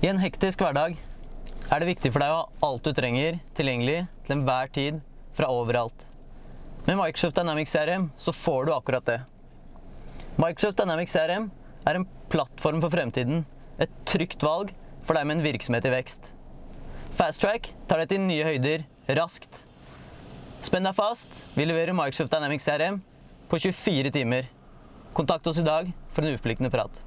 I en hektisk hverdag er det viktig for deg å ha alt du trenger tilgjengelig til enhver tid fra overalt. Med Microsoft Dynamics CRM så får du akkurat det. Microsoft Dynamics CRM er en plattform for fremtiden. Et trygt valg for deg med en virksomhet i vekst. Fasttrack tar deg til nye høyder raskt. Spenn deg fast. Vi leverer Microsoft Dynamics CRM på 24 timer. Kontakt oss i dag for en uforpliktende prat.